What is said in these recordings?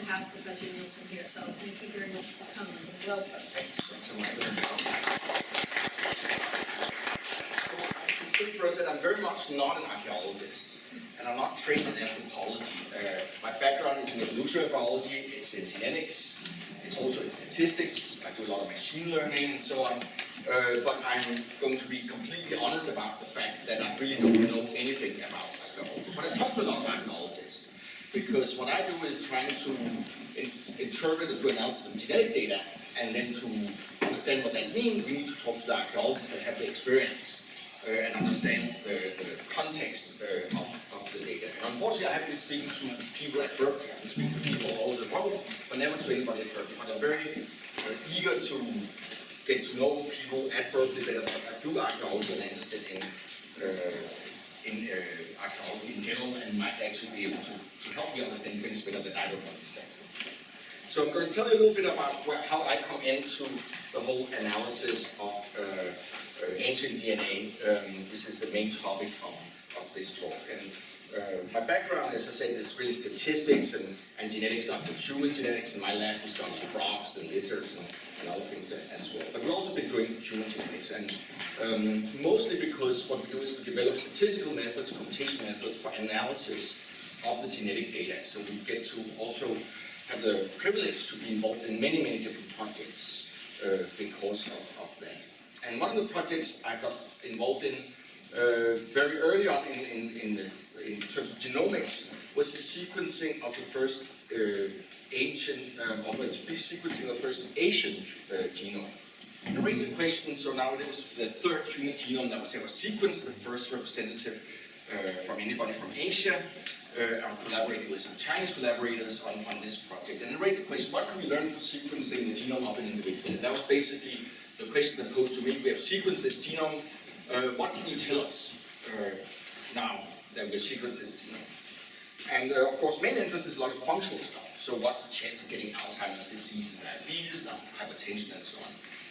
to have Professor Nielsen here, so thank you very much for coming. Welcome. Thanks so much for I should say first that I'm very much not an archaeologist, and I'm not trained in anthropology. Uh, my background is in evolutionary biology, it's in genetics, it's also in statistics, I do a lot of machine learning and so on. Uh, but I'm going to be completely honest about the fact that I really don't know anything about archaeology. But I talk to a lot of archaeologists, because what I do is trying to in, interpret and to analysis of genetic data, and then to understand what that means, we need to talk to the archaeologists that have the experience uh, and understand the, the context uh, of, of the data. And unfortunately, I haven't been speaking to people at Berkeley, I've been speaking to people all over the world, but never to anybody at Berkeley. But I'm very uh, eager to get to know people at Berkeley that are- do archaeology and interested in in uh, archaeology in general and might actually be able to, to help me understand things better that I don't understand. So I'm going to tell you a little bit about where, how I come into the whole analysis of uh, uh, ancient DNA, um, which is the main topic of, of this talk. And uh, my background, as I said, is really statistics and, and genetics, not just human genetics. and my lab, we study frogs and lizards and, and other things as well. But we've also been doing human genetics, and um, mostly because what we do is we develop statistical methods, computation methods for analysis of the genetic data. So we get to also have the privilege to be involved in many, many different projects uh, because of, of that. And one of the projects I got involved in uh, very early on in, in, in, the, in terms of genomics was the sequencing of the first uh, ancient, um, or the sequencing of the first Asian uh, genome. And it raised the question, so now it was the third human genome that was ever sequenced, the first representative uh, from anybody from Asia. Uh, I'm collaborating with some Chinese collaborators on, on this project. And it raised the question, what can we learn from sequencing the genome of an individual? And that was basically the question that posed to me. We have sequenced this genome. Uh, what can you tell us uh, now that we've sequenced this genome? And uh, of course, main interest is a lot of functional stuff. So what's the chance of getting Alzheimer's disease and diabetes, and hypertension and so on.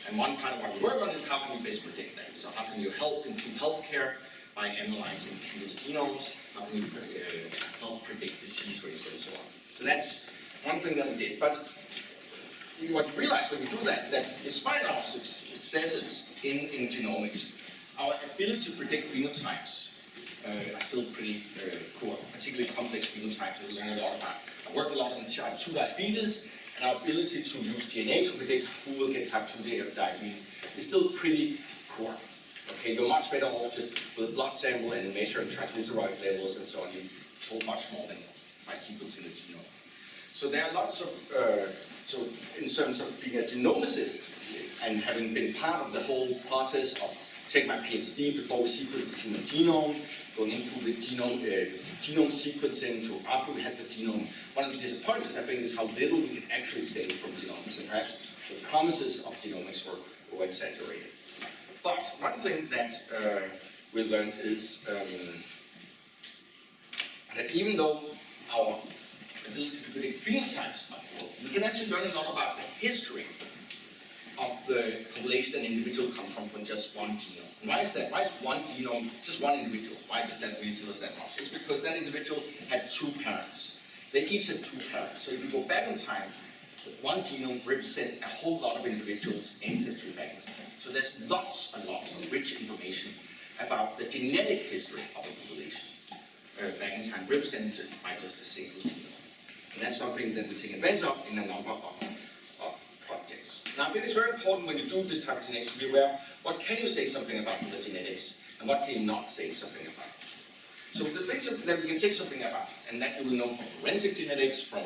And one part of what we work on is how can you best predict that? So how can you help improve healthcare by analyzing people's genomes? How can you uh, help predict disease risk and so on? So that's one thing that we did. But what you realize when you do that, that despite our successes in, in genomics, our ability to predict phenotypes uh, are still pretty uh, poor, particularly complex phenotypes we learn a lot about. Work a lot on type 2 diabetes, and our ability to use DNA to predict who will get type 2 diabetes is still pretty poor. Okay, you're much better off just with a blood sample and measuring triglyceride levels and so on. You told much more than by sequencing the genome. So there are lots of, uh, so in terms of being a genomicist and having been part of the whole process of take my PhD before we sequence the human genome, going into the genome, uh, genome sequencing to after we had the genome. One of the disappointments, I think, is how little we can actually say from genomics, and perhaps the promises of genomics were, were exaggerated. But one thing that uh, we learned is um, that even though our ability to predict phenotypes are poor, we can actually learn a lot about the history of the population an individual come from from just one genome. And why is that? Why is one genome, it's just one individual? Why does that really tell us much? It's because that individual had two parents. They each had two parents. So if you go back in time, one genome represents a whole lot of individuals' ancestry back in time. So there's lots and lots of rich information about the genetic history of a population uh, back in time, represented by just a single genome. And that's something that we take advantage of in a number of, projects. Now I think it's very important when you do this type of genetics to be aware of what can you say something about the genetics and what can you not say something about. So the things that we can say something about, and that you will know from forensic genetics, from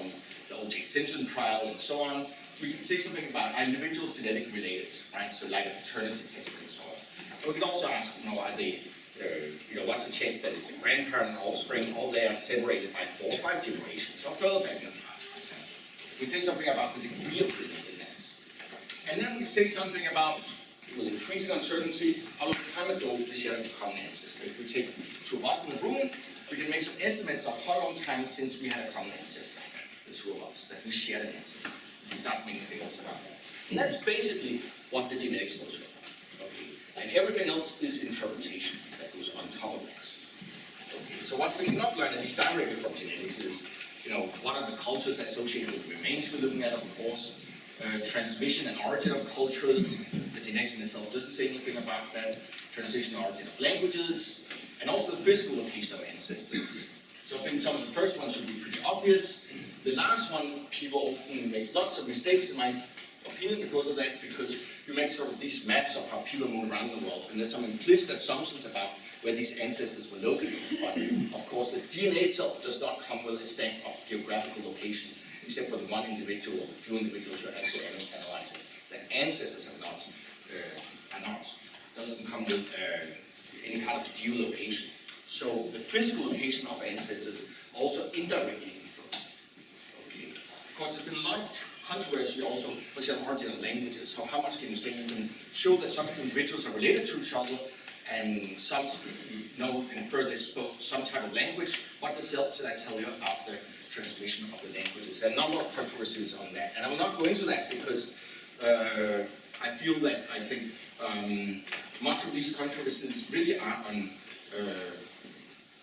the O.J. Simpson trial and so on, we can say something about are individuals genetic related, right? So like a paternity test and so on. But we can also ask, you know, are they, uh, you know, what's the chance that it's a grandparent and offspring, all they are separated by four or five generations, or further back in the past, for example. We can say something about the degree of relatedness. And then we say something about, increasing uncertainty, how long time ago we shared a common ancestor. If we take two of us in the room, we can make some estimates of how long time since we had a common ancestor, the two of us, that we shared an ancestor. We start making statements about that. And that's basically what the genetics tells you. Okay. And everything else is interpretation that goes on top of that. Okay. So what we cannot learn, at least directly from genetics, is, you know, what are the cultures associated with the remains we're looking at, of course, uh, transmission and origin of cultures, the genetics in itself doesn't say anything about that, transmission and origin of languages, and also the physical location of ancestors. So I think some of the first ones should be pretty obvious. The last one, people often make lots of mistakes in my opinion because of that, because you make sort of these maps of how people move around the world, and there's some implicit assumptions about where these ancestors were located. But of course, the DNA itself does not come with a stamp of geographical location, except for the one individual or the few individuals you're actually ana- analyzing. The ancestors are not, uh, are not, doesn't come with uh, any kind of geolocation. So the physical location of ancestors also indirectly. Okay. Of course, there's been a lot of controversy also, for example, origin of languages. So how much can you say you can show that some individuals are related to each other, and some know infer they spoke some type of language? What does that tell you about the transmission of the languages? There are a number of controversies on that, and I will not go into that because uh, I feel that I think um, much of these controversies really are on. Uh,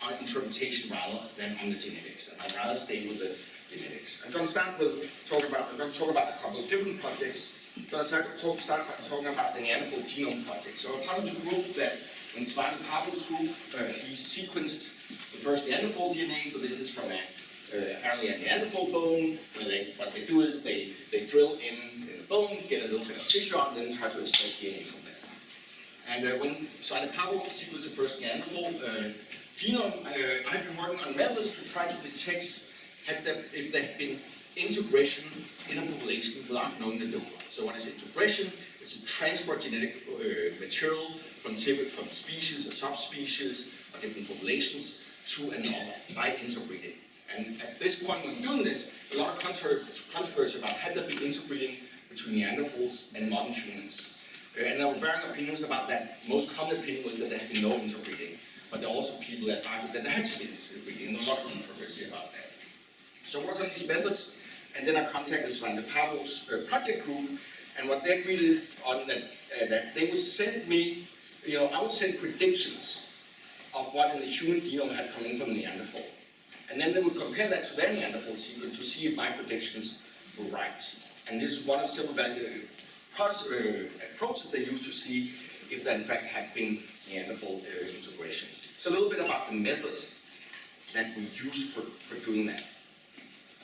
on interpretation rather than on the genetics. And I'd rather stay with the genetics. I'm going to start with talk about. I'm going to talk about a couple of different projects. I'm going to talk, start by talking about the Neanderthal Genome Project. So I'm part of the group that in Svante Pääbo's group, uh, he sequenced the first Neanderthal DNA. So this is from a uh, apparently a Neanderthal bone, where they what they do is they they drill in, the bone, get a little bit of tissue out, and then try to extract DNA from that. And uh, when Svante Pääbo sequenced the first Neanderthal uh, genome, uh, I've been working on methods to try to detect there, if there had been integration in a population without knowing the donor. So what is integration? It's a transfer of genetic uh, material from, from species or subspecies or different populations to another by interbreeding. And at this point when doing this, a lot of controversy about had there been interbreeding between Neanderthals and modern humans. Uh, and there were varying opinions about that. Most common opinion was that there had been no interbreeding. But there are also people that argued that there had to be interbreeding, and a lot of controversy about that. So I worked on these methods, and then I contacted Svante Pääbo's uh, project group, and what they agreed is on that, uh, that they would send me, you know, I would send predictions of what in the human genome had come in from Neanderthal. And then they would compare that to their Neanderthal sequence to see if my predictions were right. And this is one of several value, pros- uh, approaches they used to see if there in fact had been Neanderthal uh, integration. So a little bit about the method that we use for, for doing that.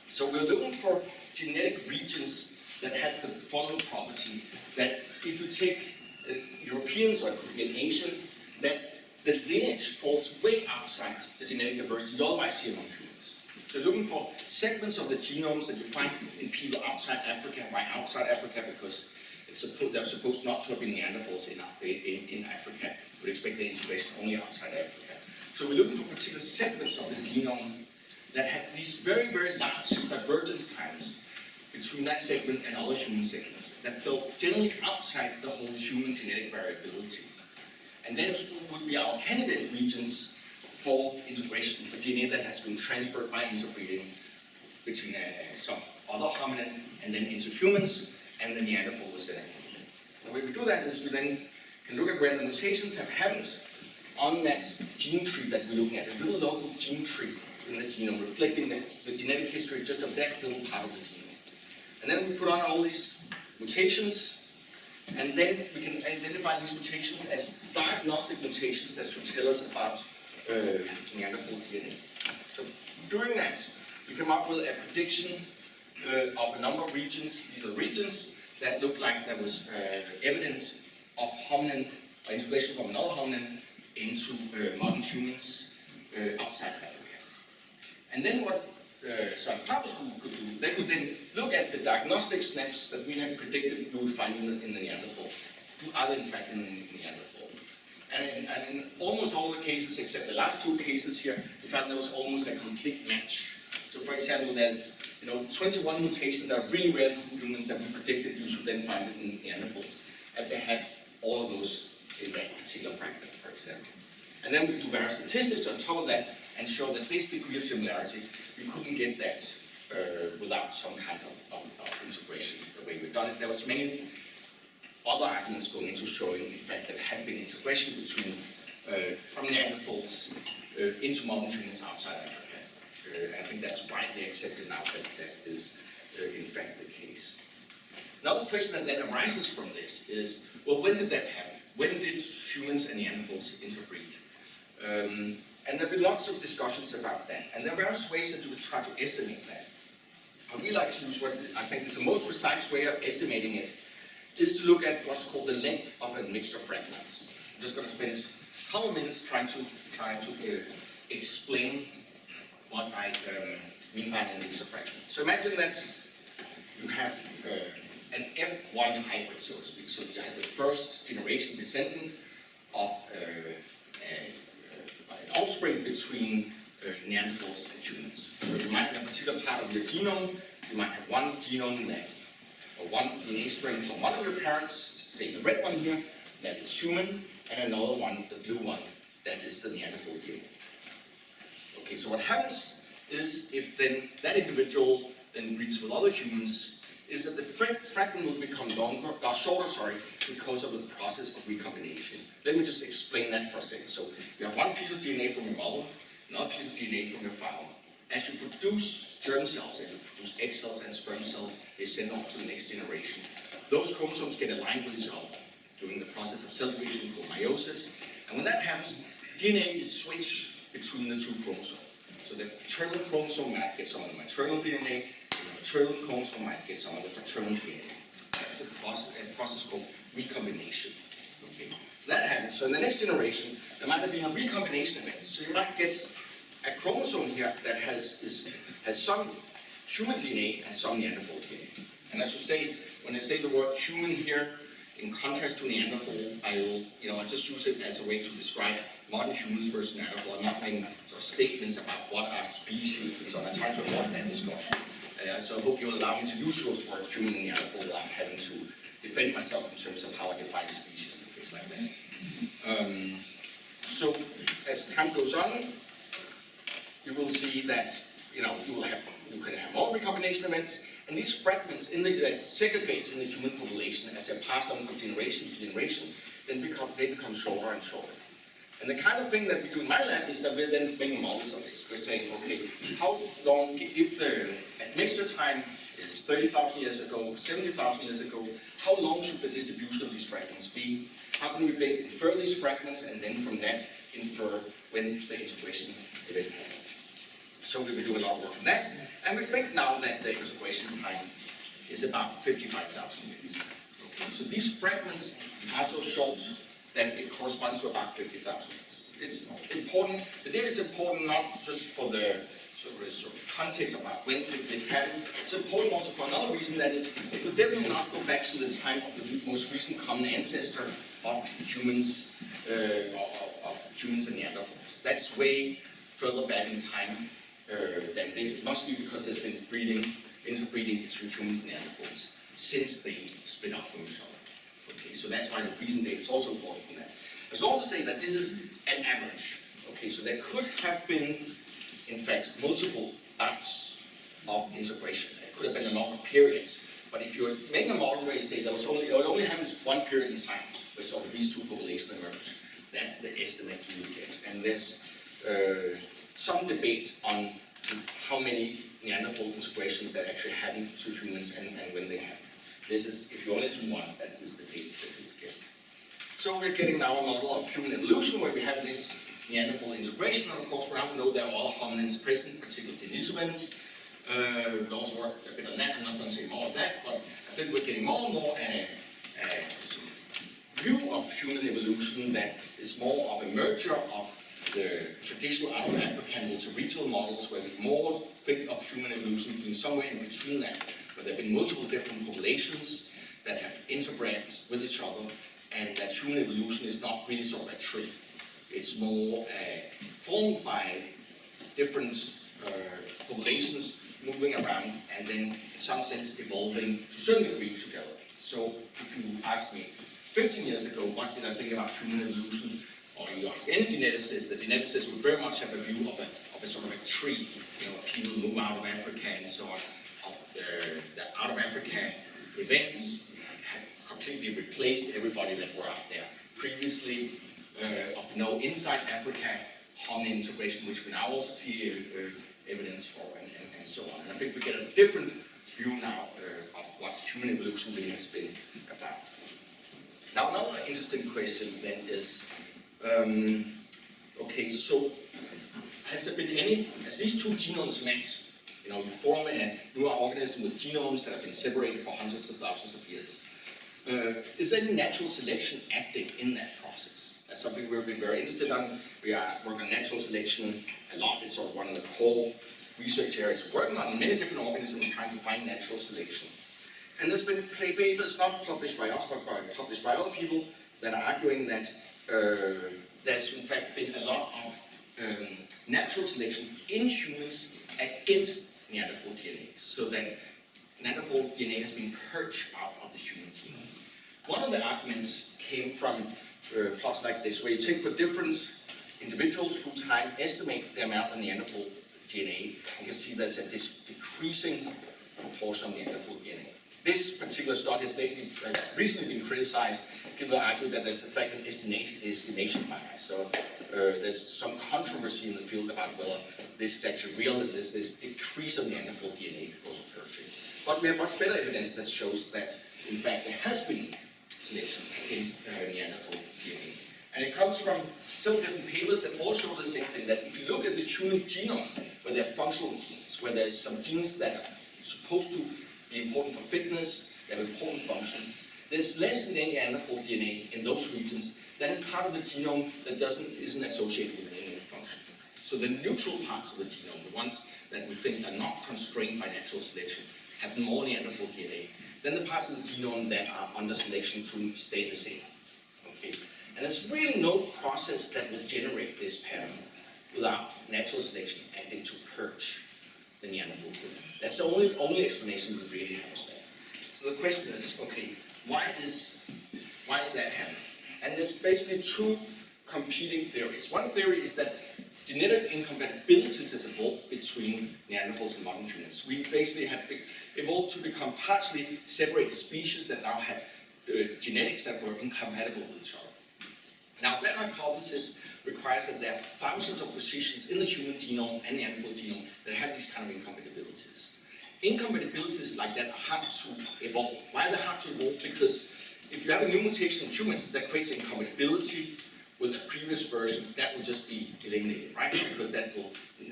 So we're looking for genetic regions that had the following property, that if you take uh, Europeans or an Asian, that the lineage falls way outside the genetic diversity otherwise see among humans. So looking for segments of the genomes that you find in people outside Africa. Why outside Africa? Because supposed, they're supposed not to have been Neanderthals in, in, in Africa. You would expect the integration only outside Africa. So we're looking for particular segments of the genome that had these very, very large divergence times between that segment and other human segments that fell generally outside the whole human genetic variability. And then would be our candidate regions for integration, for DNA that has been transferred by interbreeding between uh, some other hominin and then into humans, and the Neanderthal included. The way we do that is we then can look at where the mutations have happened on that gene tree that we're looking at, a little local gene tree in the genome, reflecting the, the genetic history just of that little part of the genome. And then we put on all these mutations, and then we can identify these mutations as diagnostic mutations that should tell us about uh, Neanderthal DNA. So doing that, we come up with a prediction uh, of a number of regions. These are regions that look like there was uh, evidence of hominin, or integration from another hominin into uh, modern humans uh, outside Africa. And then what uh, Søren Pappers group could do, they could then look at the diagnostic SNPs that we had predicted we would find in the, in the Neanderthal. Are they in fact in the Neanderthal? And in, and in almost all the cases, except the last two cases here, we found there was almost a complete match. So for example, there's you know 21 mutations that are really rare in humans that we predicted you should then find in Neanderthals. And they had all of those in that particular fragment, for example. And then we could do various statistics on top of that and show that this degree of similarity, you couldn't get that uh, without some kind of, of, of integration, the way we've done it. There was many other arguments going into showing, in fact, that had been integration between, uh, from Neanderthals uh, into modern humans outside Africa. Uh, I think that's widely accepted now that that is uh, in fact the case. Another question that then arises from this is, well, when did that happen? When did humans and Neanderthals interbreed? Um, and there have been lots of discussions about that, and there are various ways could try to estimate that. And we like to use what I think is the most precise way of estimating it, is to look at what's called the length of a mixture of fragments. I'm just going to spend a couple of minutes trying to trying to uh, explain what I um, mean by a mixture of fragments. So imagine that you have uh, an F1 hybrid, so to speak. So you have the first generation descendant of uh, uh, an offspring between uh, Neanderthals and humans. So you might have a particular part of your genome, you might have one genome that, or one DNA string from one of your parents, say the red one here, that is human, and another one, the blue one, that is the Neanderthal DNA. Okay, so what happens is if then that individual then breeds with other humans, is that the fragment will become longer, or shorter, sorry, because of the process of recombination. Let me just explain that for a second. So you have one piece of DNA from your mother, another piece of DNA from your father. As you produce germ cells, and you produce egg cells and sperm cells, they send off to the next generation. Those chromosomes get aligned with each other during the process of cell division called meiosis. And when that happens, DNA is switched between the two chromosomes. So the paternal chromosome might get some of the maternal DNA, maternal chromosome might get some of the paternal DNA. That's a process, a process called recombination. Okay, that happens. So in the next generation, there might be a recombination event. So you might get a chromosome here that has is, has some human DNA and some Neanderthal DNA. And I should say, when I say the word human here, in contrast to Neanderthal, I will, you know, I just use it as a way to describe modern humans versus Neanderthal. I'm not making sort of statements about what are species and so on. I try to avoid that discussion. Uh, so I hope you'll allow me to use those words, human and Neanderthal, without having to defend myself in terms of how I define species and things like that. Um, so as time goes on, you will see that you know you will have you can have more recombination events, and these fragments in the that segregates in the human population as they're passed on from generation to generation, then become they become shorter and shorter. And the kind of thing that we do in my lab is that we're then making models of this. We're saying, okay, how long if the mixture time is 30,000 years ago, 70,000 years ago, how long should the distribution of these fragments be? How can we basically infer these fragments and then from that infer when the integration event happened? So we've been doing a lot of work on that, and we think now that the integration time is about 55,000 years. So these fragments are so short that it corresponds to about 50,000 years. It's important, the data is important not just for the sort of, context about when did this happen, it's important also for another reason, that is, it could definitely not go back to the time of the most recent common ancestor of humans, uh, of, of humans and Neanderthals. That's way further back in time uh, than this. It must be because there's been breeding, interbreeding between humans and Neanderthals since they split off from each other. Okay, so that's why the recent data is also important for that. Should also say that this is an average. Okay, so there could have been, in fact, multiple bouts of integration. It could have been a longer period. But if you're making a model where you say there was only, it only happens one period in time where sort of these two populations emerge, that's the estimate you get. And there's uh, some debate on how many Neanderthal integrations that actually happen to humans and, and when they happen. This is, if you only assume one, that is the date that we get. So we're getting now a model of human evolution where we have this Neanderthal integration, and of course we now know there are other hominins present, particularly Denisovans. Uh, we also work a bit on that, I'm not going to say more of that, but I think we're getting more and more a, a view of human evolution that is more of a merger of the traditional out of African multi-regional models where we more think of human evolution being somewhere in between that, but there have been multiple different populations that have interbred with each other, and that human evolution is not really sort of a tree. It's more uh, formed by different uh, populations moving around and then in some sense evolving to a certain degree together. So if you ask me 15 years ago, what did I think about human evolution? Or you ask any geneticist, the geneticist would very much have a view of a, of a sort of a tree. You know, people move out of Africa and so on. The, out of Africa events had completely replaced everybody that were out there. Previously, uh, of no inside Africa hominin integration, which we now also see uh, uh, evidence for, and, and, and so on. And I think we get a different view now uh, of what human evolution really has been about. Now, another interesting question then is, um, okay, so has there been any, as these two genomes match, you know, you form a new organism with genomes that have been separated for hundreds of thousands of years. Uh, is there any natural selection acting in that process? That's something we've been very interested in. We are working on natural selection a lot. It's sort of one of the core research areas. We're working on many different organisms trying to find natural selection. And there's been papers, not published by us, but by, published by other people, that are arguing that uh, there's in fact been a lot of um, natural selection in humans against Neanderthal DNA, so that Neanderthal DNA has been purged out of the human genome. One of the arguments came from uh, plots like this, where you take for different individuals through time, estimate the amount of Neanderthal DNA, you can see there's a decreasing proportion of Neanderthal DNA. This particular study has recently been criticized. People argue that there's in fact an estimation, estimation bias. So uh, there's some controversy in the field about whether this is actually real, that there's this decrease of Neanderthal DNA because of purging. But we have much better evidence that shows that, in fact, there has been selection against uh, Neanderthal DNA. And it comes from several different papers that all show the same thing, that if you look at the human genome, where there are functional genes, where there's some genes that are supposed to be important for fitness, they have important functions, there's less Neanderthal DNA in those regions than part of the genome that doesn't, isn't associated with any function. So the neutral parts of the genome, the ones that we think are not constrained by natural selection, have more Neanderthal DNA than the parts of the genome that are under selection to stay the same. Okay? And there's really no process that will generate this pattern without natural selection acting to purge the Neanderthal genome. That's the only, only explanation we really have of that. So the question is, okay, why is, why is that happening? And there's basically two competing theories. One theory is that genetic incompatibilities has evolved between Neanderthals and modern humans. We basically be- evolved to become partially separated species that now have uh, genetics that were incompatible with each other. Now that hypothesis requires that there are thousands of positions in the human genome and the Neanderthal genome that have these kind of incompatibilities. Incompatibilities like that hard to evolve. Why are they hard to evolve? Because if you have a new mutation in humans that creates incompatibility with the previous version, that will just be eliminated, right? Because that will,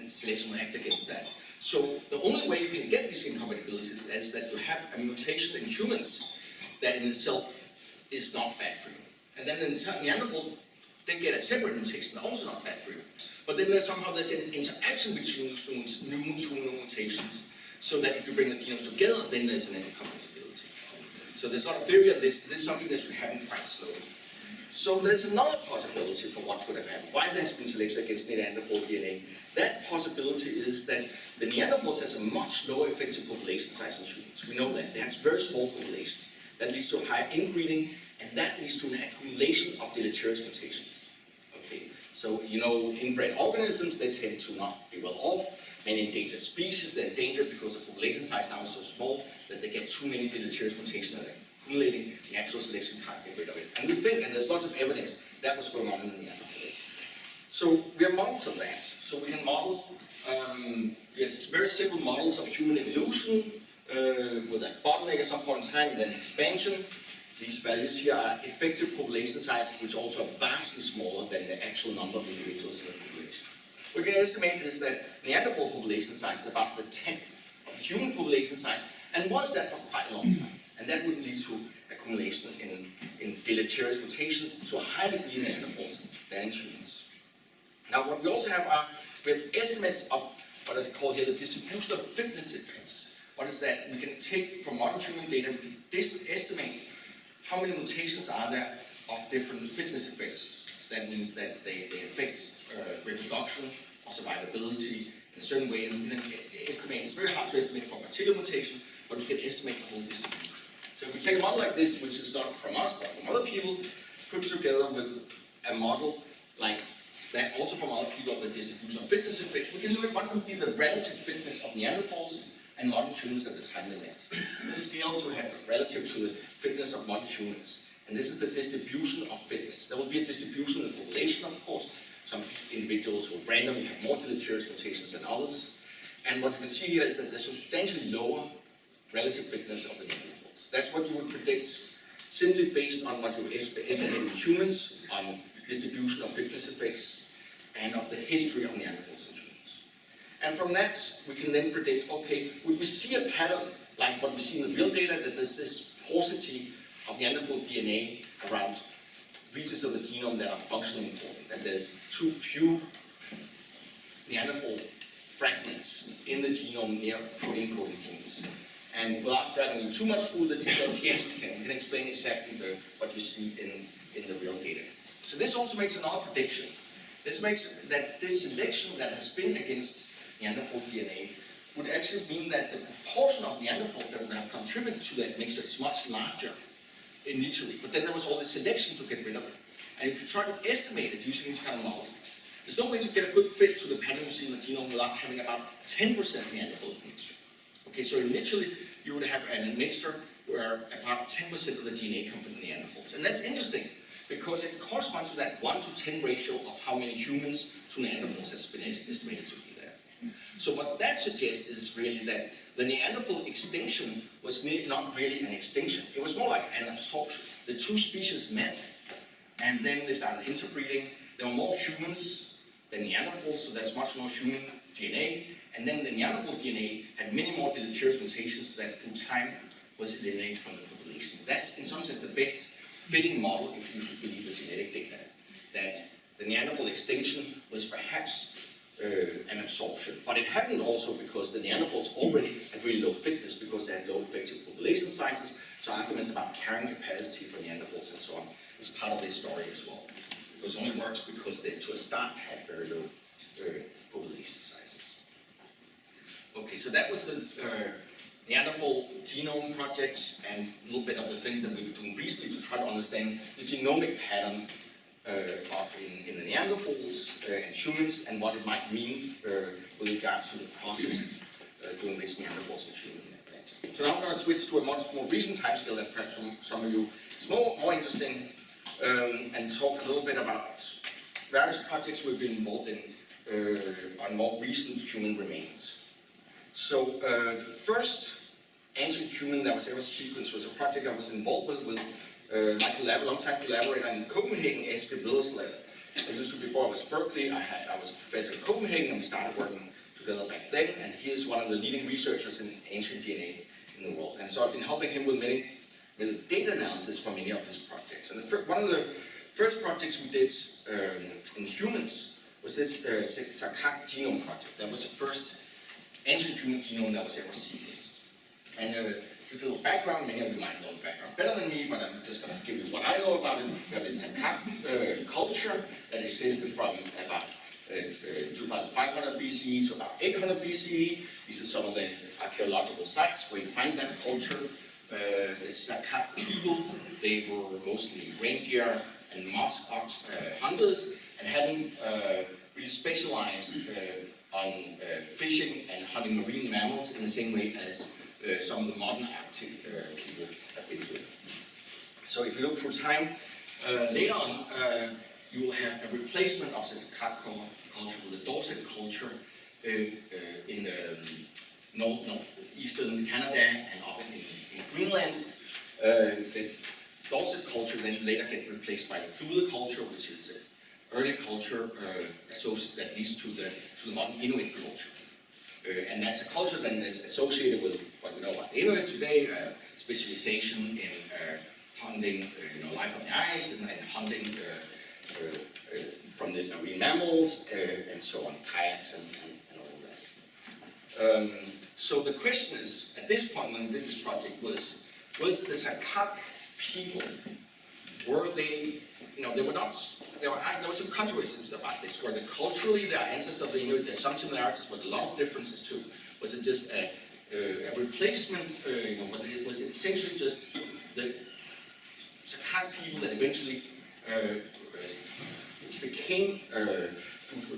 selection will act against that. So the only way you can get these incompatibilities is that you have a mutation in humans that in itself is not bad for you. And then in Neanderthal, they get a separate mutation, also not bad for you. But then there's somehow there's an interaction between those new, new mutations, so that if you bring the genomes together, then there's an incompatibility. So there's sort of theory of this, this is something that should happen quite slowly. So there's another possibility for what could have happened. Why there has been selection against Neanderthal DNA? That possibility is that the Neanderthals has a much lower effective population size than humans. We know that. They have very small populations. That leads to higher inbreeding, and that leads to an accumulation of deleterious mutations. Okay, so you know, inbred organisms, they tend to not be well off. Many endangered species, they're endangered because the population size now is so small that they get too many deleterious mutations are accumulating, natural selection can't get rid of it. And we think, and there's lots of evidence, that was going on in the Neanderthal. So we have models of that. So we can model, um, yes, very simple models of human evolution uh, with a bottleneck at some point in time, and then expansion. These values here are effective population sizes, which also are vastly smaller than the actual number of individuals in the. We can estimate is that Neanderthal population size is about the tenth of human population size, and was that for quite a long time. And that would lead to accumulation in, in deleterious mutations to a higher degree in Neanderthals than humans. Now, what we also have are we have estimates of what is called here the distribution of fitness effects. What is that? We can take from modern human data, we can estimate how many mutations are there of different fitness effects. So that means that they, they affect uh, reproduction or survivability in a certain way, and we can estimate, it's very hard to estimate for particular mutation, but we can estimate the whole distribution. So if we take a model like this, which is not from us, but from other people, put together with a model like that, also from other people of the distribution of fitness effect, we can look at what would be the relative fitness of Neanderthals and modern humans at the time they met. This scale to have relative to the fitness of modern humans. And this is the distribution of fitness. There will be a distribution in population, of course. Some individuals will randomly have more deleterious mutations than others. And what you can see here is that there's substantially lower relative fitness of the Neanderthals. That's what you would predict simply based on what you es- estimate in humans on distribution of fitness effects and of the history of Neanderthals in humans. And from that, we can then predict, okay, would we see a pattern like what we see in the real data, that there's this paucity of Neanderthal DNA around regions of the genome that are functionally important, that there's too few Neanderthal fragments in the genome near protein coding genes. And without dragging you too much through the details, yes, we can, we can explain exactly the, what you see in, in the real data. So this also makes another prediction. This makes that this selection that has been against Neanderthal DNA would actually mean that the proportion of Neanderthals that would have contributed to that mixture is much larger initially, but then there was all this selection to get rid of it. And if you try to estimate it using these kind of models, there's no way to get a good fit to the pattern you see in the genome without having about 10% Neanderthal mixture. Okay, so initially you would have an mixture where about 10% of the DNA come from the Neanderthals. And that's interesting because it corresponds to that 1 to 10 ratio of how many humans to Neanderthals has been estimated to. So what that suggests is really that the Neanderthal extinction was not really an extinction. It was more like an absorption. The two species met, and then they started interbreeding. There were more humans than Neanderthals, so there's much more human DNA. And then the Neanderthal DNA had many more deleterious mutations that through time was eliminated from the population. That's in some sense the best fitting model if you should believe the genetic data. That the Neanderthal extinction was perhaps uh, an absorption. But it happened also because the Neanderthals already had really low fitness because they had low effective population sizes. So arguments about carrying capacity for Neanderthals and so on is part of this story as well. Because it only works because they, to a start, had very low uh, population sizes. Okay, so that was the uh, Neanderthal genome project and a little bit of the things that we've been doing recently to try to understand the genomic pattern in, in the Neanderthals uh, and humans and what it might mean uh, with regards to the process uh, doing this Neanderthals and human. So now I'm going to switch to a much more recent timescale that perhaps some, some of you it's more, more interesting um, and talk a little bit about various projects we've been involved in uh, on more recent human remains. So uh, the first ancient human that was ever sequenced was a project I was involved with with uh, my collab- longtime collaborator in Copenhagen, Eske Willerslev. I used to, before I was Berkeley, I, had, I was a professor in Copenhagen and we started working together back then and he is one of the leading researchers in ancient DNA in the world. And so I've been helping him with many with data analysis for many of his projects. And the one of the first projects we did um, in humans was this uh, Saqqaq genome project. That was the first ancient human genome that was ever sequenced. And uh, just a little background, many of you might know the background better than me, but I'm just going to give you what I know about it. We have this uh, culture that existed from about uh, uh, 2500 BCE to about 800 BCE. These are some of the archaeological sites where you find that culture. Uh, the Saqqaq people, they were mostly reindeer and musk ox uh, hunters and hadn't uh, really specialized uh, on fishing and hunting marine mammals in the same way as uh, some of the modern Arctic uh, people have been doing. So if you look through time, uh, later on, uh, you will have a replacement of the Saqqaq culture with the Dorset culture in um, north, northeastern Canada and up in, in Greenland. The Dorset culture then later get replaced by the Thule culture, which is an early culture uh, that leads to the, to the modern Inuit culture. Uh, and that's a culture that is associated with what we know about the Inuit today, uh, specialization in uh, hunting, uh, you know, life on the ice and, and hunting uh, uh, from the marine mammals and so on, kayaks and, and, and all that. Um, so the question is, at this point when this project was, was the Saqqaq people, were they, you know, they were not, there were, there were some controversies about this, were they culturally their ancestors of the Inuit, there's some similarities, but a lot of differences too. Was it just a, a, replacement, uh, you know, but it was essentially just the Saqqaq people that eventually uh, uh, became uh,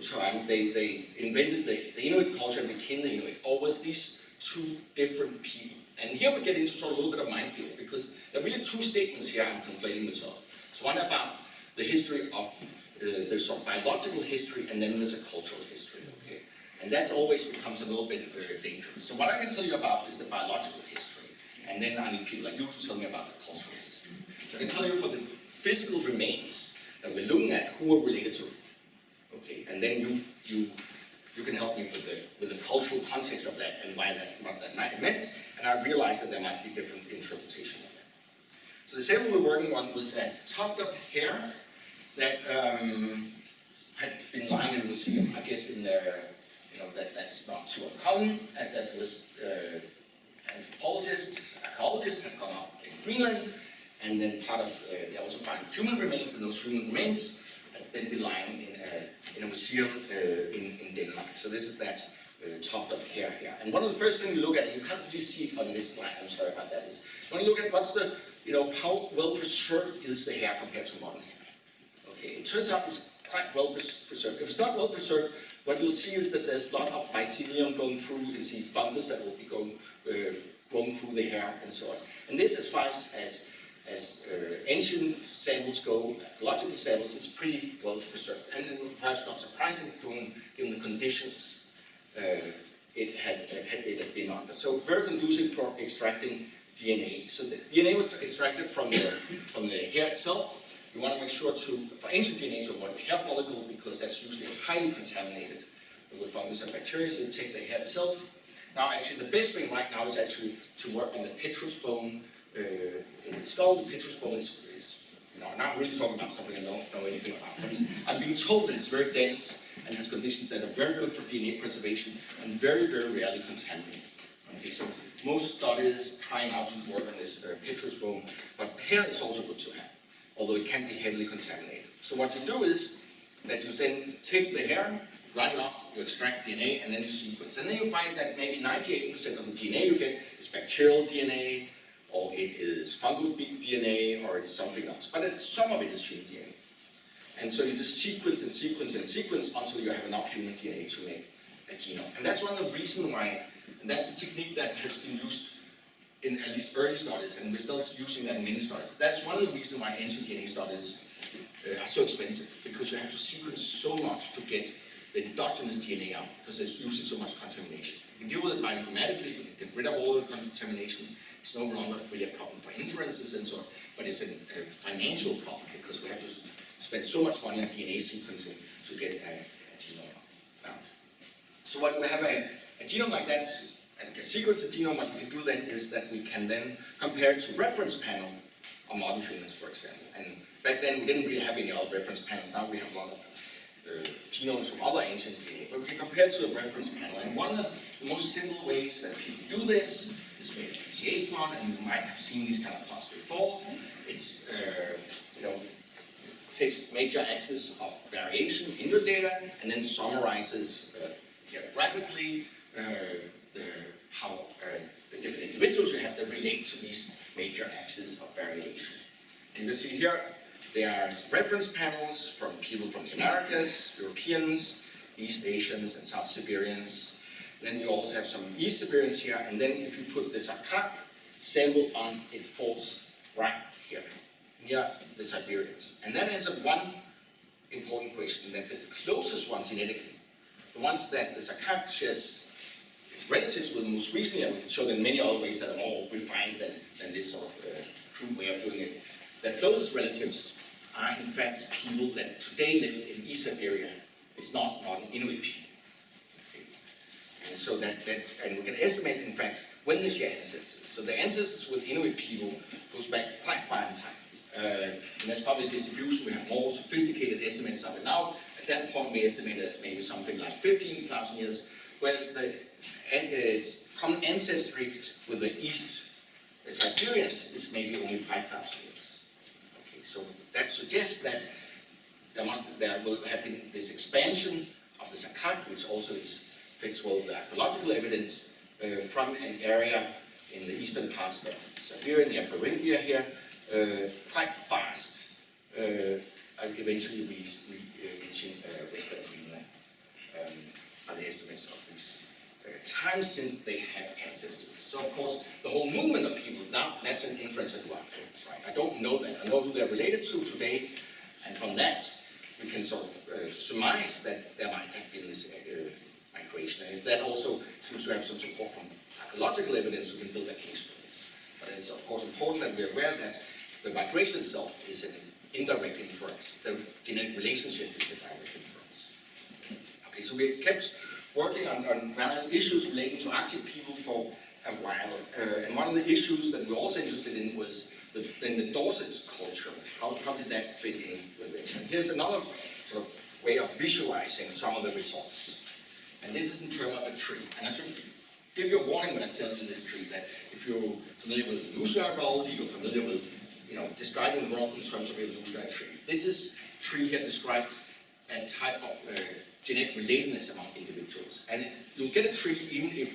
time, they, they invented the, the Inuit culture and became the Inuit, or was these two different people? And here we get into sort of a little bit of minefield, because there are really two statements here I'm conflating this up. So one about the history of uh, the sort of biological history, and then there's a cultural history, okay? And that always becomes a little bit uh, dangerous. So what I can tell you about is the biological history, and then I need people like you to tell me about the cultural history. I can tell you for the physical remains that we're looking at, who are related to. Okay, and then you you you can help me with the with the cultural context of that and why that what that might have meant. And I realized that there might be different interpretation of that. So the sample we're working on was a tuft of hair that um, had been lying in a museum. I guess in there, you know, that that's not too uncommon. And that was uh, anthropologist, archaeologist had gone up in Greenland, and then part of uh, they also find human remains, and those human remains then been lying in a, in a museum uh, in, in Denmark. So this is that uh, tuft of hair here. And one of the first things you look at, and you can't really see it on this slide, I'm sorry about that, is when you look at what's the, you know, how well preserved is the hair compared to modern hair. Okay, it turns out it's quite well pres- preserved. If it's not well preserved, what you'll see is that there's a lot of mycelium going through. You can see fungus that will be going, uh, growing through the hair and so on. And this, as far as, as, uh, ancient samples go, archaeological samples, it's pretty well preserved. And perhaps not surprising, given, given the conditions uh, it had, had it had been under. So very conducive for extracting DNA. So the DNA was extracted from the, from the hair itself. You want to make sure to, for ancient DNA, to avoid the hair follicle because that's usually highly contaminated with fungus and bacteria. So you take the hair itself. Now, actually, the best thing right now is actually to work on the petrous bone uh, in the skull. The petrous bone is, you know, I'm not really talking about something I don't know anything about. I've been told that it's very dense and has conditions that are very good for DNA preservation and very, very rarely contaminated. Okay, so most studies trying out to work on this uh, bone, but hair is also good to have, although it can be heavily contaminated. So what you do is that you then take the hair, grind it up, you extract DNA, and then you sequence. And then you find that maybe 98% of the DNA you get is bacterial DNA, or it is fungal DNA, or it's something else. But some of it is human DNA. And so you just sequence and sequence and sequence until you have enough human DNA to make a genome. And that's one of the reasons why, and that's a technique that has been used in at least early studies, and we're still using that in many studies. That's one of the reasons why ancient DNA studies uh, are so expensive, because you have to sequence so much to get the endogenous DNA out, because there's usually so much contamination. You can deal with it bioinformatically, you can get rid of all the contamination. It's no longer really a problem for inferences and so on, but it's a, a financial problem, because we have to spend so much money on DNA sequencing to get a, a genome found. So when we have a, a genome like that, and can sequence the genome, what we can do then is that we can then compare it to reference panel on modern humans, for example. And back then, we didn't really have any other reference panels. Now we have a lot of uh, genomes from other ancient DNA, but we can compare to a reference panel. And one of the most simple ways that people do this is make a PCA plot, and you might have seen these kind of plots before. It's, uh, you know, takes major axis of variation in your data and then summarizes uh, graphically uh, the, how uh, the different individuals you have that relate to these major axes of variation. And you see here, there are reference panels from people from the Americas, Europeans, East Asians, and South Siberians. Then you also have some East Siberians here, and then if you put the Saqqaq sample on, it falls right here near the Siberians. And that answers one important question, that the closest one genetically, the ones that the Saqqaq shares relatives with most recently, and we can show them many other ways that are more refined than, than this sort of uh, crude way of doing it. The closest relatives are in fact people that today live in East Siberia. It's not modern Inuit people. And so that, that, and we can estimate in fact when is your ancestors. So the ancestors with Inuit people goes back quite far in time. Uh, and that's probably distribution. We have more sophisticated estimates of it now. At that point, we estimate as maybe something like 15,000 years, whereas the uh, common ancestry with the East the Siberians is maybe only 5,000 years. Okay, so that suggests that there must there will have been this expansion of the Saqqaq, which also is, the archaeological evidence uh, from an area in the eastern parts of Siberia, near Beringia here, uh, quite fast, uh, and eventually uh, reaching uh, Western Greenland um, are the estimates of these uh, times since they had ancestors. So of course, the whole movement of people, now that's an inference one makes, right? I don't know that. I know who they're related to today, and from that, we can sort of surmise that there might have been this migration. And if that also seems to have some support from archaeological evidence, we can build a case for this. But it's of course important that we're aware that the migration itself is an indirect inference. The genetic relationship is the direct inference. Okay, so we kept working on, on various issues relating to Arctic people for a while. Uh, and one of the issues that we were also interested in was the, in the Dorset culture. How, how did that fit in with this? And here's another sort of way of visualizing some of the results. And this is in terms of a tree. And I should give you a warning when I tell you this tree that if you're familiar with evolutionary biology, you're familiar with you know, describing the world in terms of evolutionary tree. This is tree here described a type of uh, genetic relatedness among individuals. And you'll get a tree even if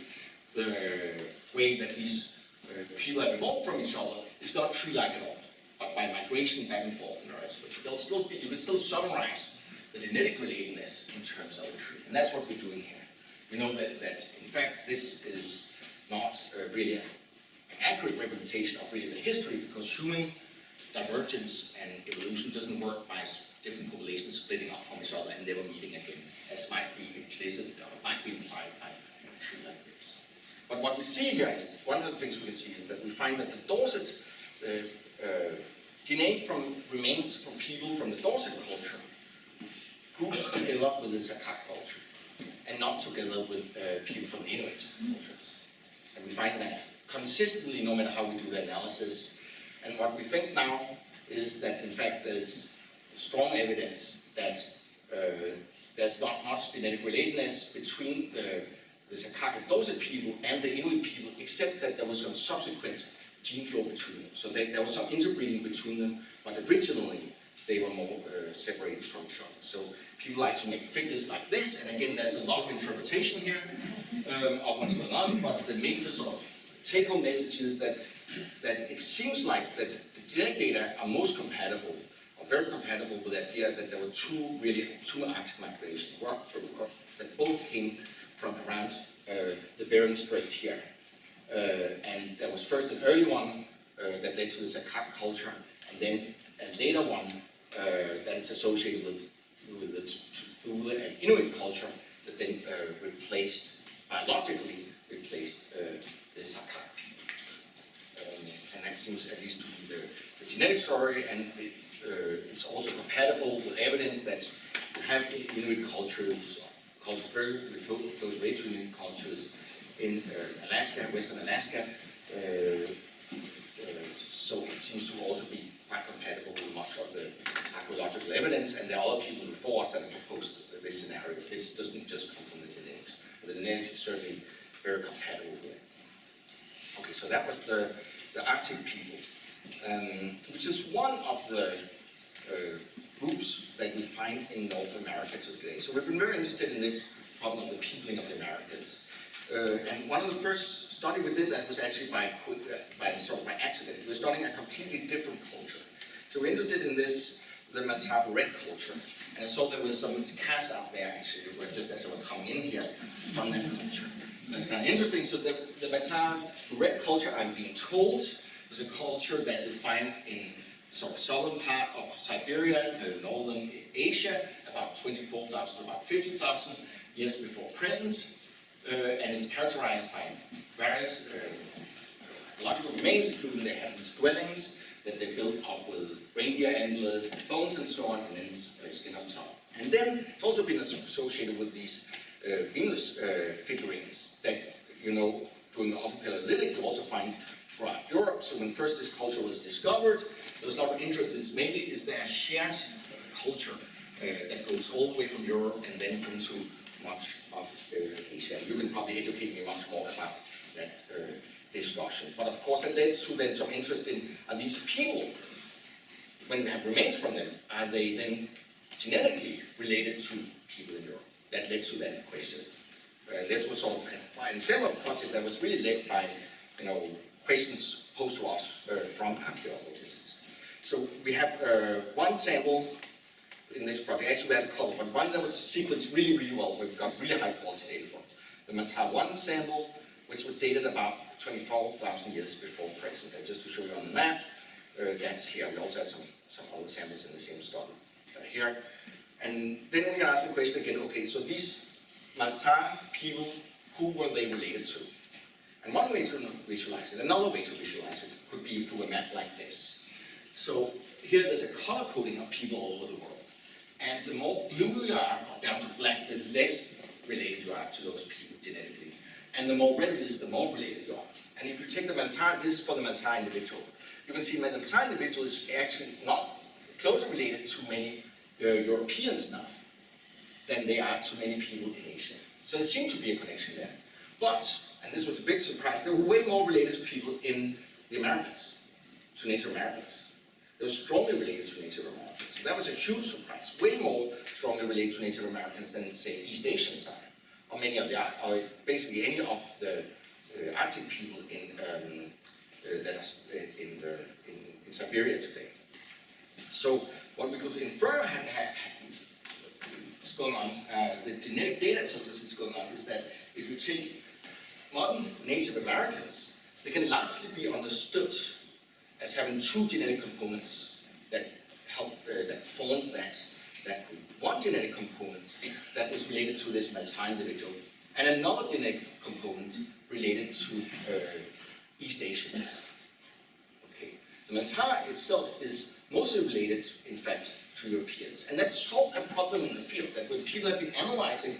the way that these uh, people have evolved from each other is not tree-like at all, but by migration back and forth in the rest. But they'll still be, you will still summarize the genetic relatedness in terms of a tree. And that's what we're doing here. We know that, that in fact, this is not uh, really an accurate representation of really the history because human divergence and evolution doesn't work by different populations splitting up from each other and never meeting again, as might be implicit or might be implied by tree like this. But what we see here is, one of the things we can see is that we find that the Dorset uh, uh, DNA from remains from people from the Dorset culture groups together with the Saqqaq culture and not together with uh, people from the Inuit cultures. And we find that consistently no matter how we do the analysis. And what we think now is that in fact there's strong evidence that uh, there's not much genetic relatedness between the, the Saqqaq people and the Inuit people, except that there was some subsequent gene flow between them. So they, there was some interbreeding between them, but originally they were more uh, separated from each other. So people like to make figures like this, and again, there's a lot of interpretation here um, of what's going on, but the major sort of take-home message is that, that it seems like that the genetic data are most compatible, or very compatible with the idea that there were two really, two Arctic migrations that both came from around uh, the Bering Strait here. Uh, and there was first an early one uh, that led to the Saqqaq culture, and then a later one that is associated with, with the and Inuit culture that then uh, replaced, biologically replaced uh, the people. Um, and that seems at least to be the, the genetic story, and it, uh, it's also compatible with evidence that you have Inuit cultures, cultures very close, close way to Inuit cultures in uh, Alaska, Western Alaska. Uh, uh, so it seems to also be quite compatible with much of the archaeological evidence, and there are other people before us that have proposed this scenario. This doesn't just come from the genetics. The genetics is certainly very compatible here. Okay, so that was the, the Arctic people, um, which is one of the uh, groups that we find in North America today. So we've been very interested in this problem of the peopling of the Americas. Uh, and one of the first study we did that was actually by, uh, by, sort of by accident. We were studying a completely different culture. So we're interested in this, the Mal'ta-Buret' culture. And I saw there was some cast out there actually, just as I was coming in here, from that culture. That's kind of interesting. So the, the red culture, I'm being told, is a culture that you find in sort of southern part of Siberia, uh, northern Asia, about 24,000 to about 50,000 years before present, uh, and it's characterized by various uh, archaeological remains, including they have these dwellings that they built up with reindeer antlers bones and so on, and then uh, skin on top. And then it's also been associated with these uh, Venus uh, figurines that, you know, during the Upper Paleolithic you also find throughout Europe. So when first this culture was discovered, there was a lot of interest in maybe is there a shared culture uh, that goes all the way from Europe and then into much of uh, Asia. You can probably educate me much more about that uh, discussion. But of course it leads to then some interest in are these people, when we have remains from them, are they then genetically related to people in Europe? That led to that question. Uh, this was sort of in several projects that was really led by, you know, questions posed to us uh, from archaeologists. So we have uh, one sample in this project, actually we had a couple, but one that was sequenced really, really well, we've got really high quality data for. The Malta 1 sample, which was dated about 24,000 years before present. And just to show you on the map, uh, that's here. We also have some, some other samples in the same study uh, here. And then we ask the question again, okay, so these Malta people, who were they related to? And one way to visualize it, another way to visualize it, could be through a map like this. So here there's a color coding of people all over the world. And the more blue you are, or down to black, the less related you are to those people genetically. And the more red it is, the more related you are. And if you take the Malta, this is for the Malta individual, you can see that the Malta individual is actually not closer related to many uh, Europeans now than they are to many people in Asia. So there seemed to be a connection there. But, and this was a big surprise, they were way more related to people in the Americas, to Native Americans. They were strongly related to Native Americans. That was a huge surprise, way more strongly related to Native Americans than, say, East Asians are, or many of the, or basically any of the uh, Arctic people in, um, uh, that are in, the, in, in Siberia today. So what we could infer had, had, going on, uh, the genetic data tells us it's going on, is that if you take modern Native Americans, they can largely be understood as having two genetic components that help, uh, that form that, that. One genetic component that is related to this Malta individual, and another genetic component related to uh, East Asians. Okay, the Malta itself is mostly related, in fact, to Europeans. And that solved a problem in the field, that when people have been analyzing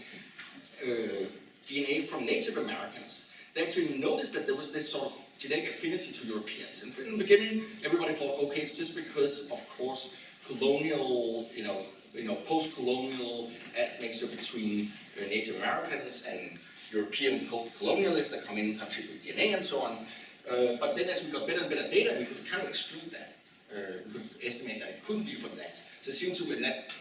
uh, DNA from Native Americans, they actually noticed that there was this sort of genetic affinity to Europeans. And in the beginning, everybody thought, okay, it's just because, of course, colonial, you know, you know, post-colonial admixture between Native Americans and European colonialists that come in and contribute DNA and so on. Uh, but then as we got better and better data, we could kind of exclude that. Uh, we could estimate that it couldn't be from that. So it seems to be that,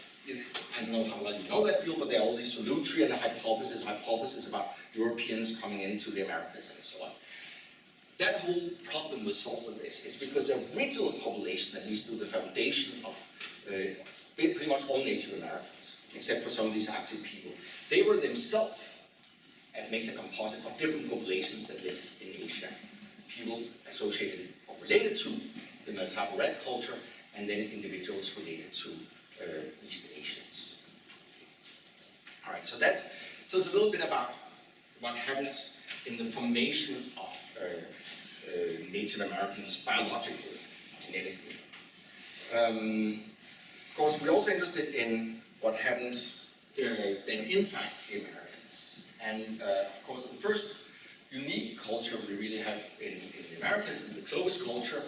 I don't know how well you know that field, but there are all these Solutri and the hypothesis, hypothesis about Europeans coming into the Americas and so on. That whole problem was solved this is because the original population, at least through the foundation of pretty much all Native Americans, except for some of these Arctic people, they were themselves and makes a composite of different populations that lived in Asia. People associated or related to the Mal'ta-Buret' culture, and then individuals related to uh, East Asians. All right, so that tells a little bit about what happens in the formation of uh, uh, Native Americans biologically, genetically. Um, of course, we're also interested in what happens uh, then inside the Americans. And uh, of course, the first unique culture we really have in, in the Americas is the Clovis culture,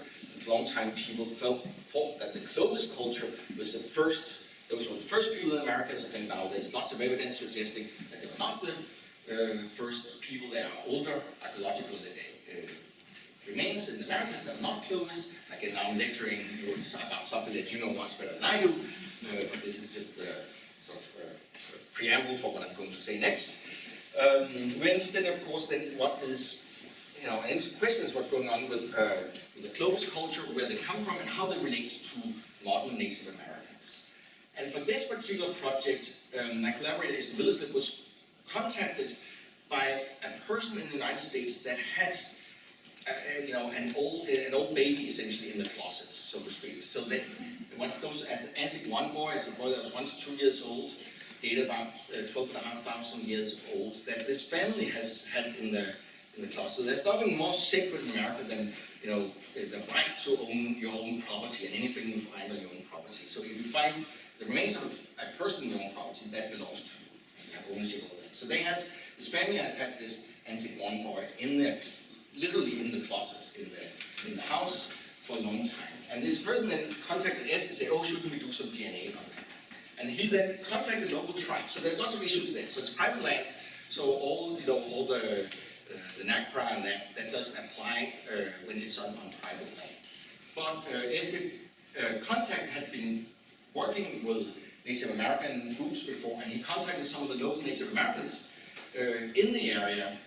A long time people felt, thought that the Clovis culture was the first, those were the first people in America, I think now there's lots of evidence suggesting that they were not the uh, first people, they are older archaeological remains in America that are not Clovis. Again, now I'm lecturing about something that you know much better than I do, uh, but this is just the sort of uh, preamble for what I'm going to say next. Um, we're interested, of course, then what is you know, and questions what's going on with, uh, with the Clovis culture, where they come from, and how they relate to modern Native Americans. And for this particular project, um, my collaborator Eske Willerslev was contacted by a person in the United States that had, uh, you know, an old, an old baby essentially in the closet, so to speak. So that what's known as Anzick one boy, as a boy that was to two years old, dated about uh, 12,500 years old, that this family has had in their in the closet. So there's nothing more sacred in America than you know the right to own your own property and anything you find on your own property. So if you find the remains of a person in your own property, that belongs to you. You have ownership over that. So they had this family has had this Anzick one boy in there, literally in the closet in the in the house for a long time. And this person then contacted us to say, oh, shouldn't we do some DNA on that? And he then contacted local tribes. So there's lots of issues there. So it's private land. So all you know, all the uh, the NAGPRA and that, that doesn't apply uh, when it's on, on private land. But uh, Eske uh, Contact had been working with Native American groups before, and he contacted some of the local Native Americans uh, in the area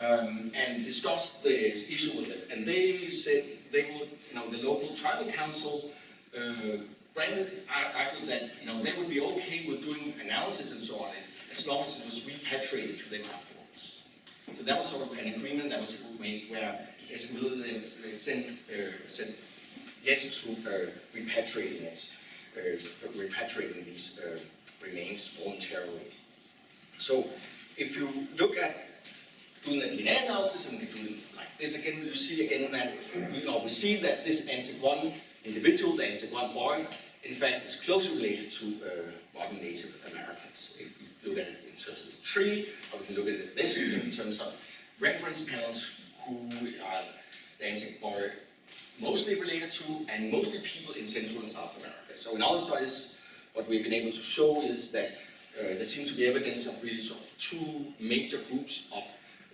um, and discussed the issue with them. And they said they would, you know, the local tribal council uh, granted, argued that, you know, they would be okay with doing analysis and so on, as long as it was repatriated to them after. So that was sort of an agreement that was made where Escamilla sent, uh, said yes to uh, repatriating it, uh, repatriating these uh, remains voluntarily. So if you look at doing the DNA analysis and we can do it like this again, you see again that we, or we see that this Anzick-1 individual, the Anzick-1 boy, in fact is closely related to uh, modern Native Americans. If we look at it in terms of this tree, or we can look at it this in terms of reference panels, who are the NC boy mostly related to, and mostly people in Central and South America. So in other studies, what we've been able to show is that uh, there seems to be evidence of really sort of two major groups of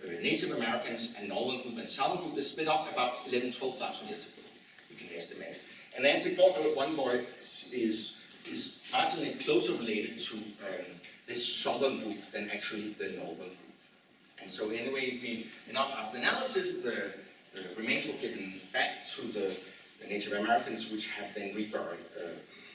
Native Americans and Northern group and Southern group. They split up about 11, 12,000 years ago, we can estimate. And the Antic-born one boy is, is, is marginally closer related to um, this Southern group than actually the Northern group. And so anyway, we, after analysis, the, the remains were given back to the, the Native Americans, which have then reburied uh,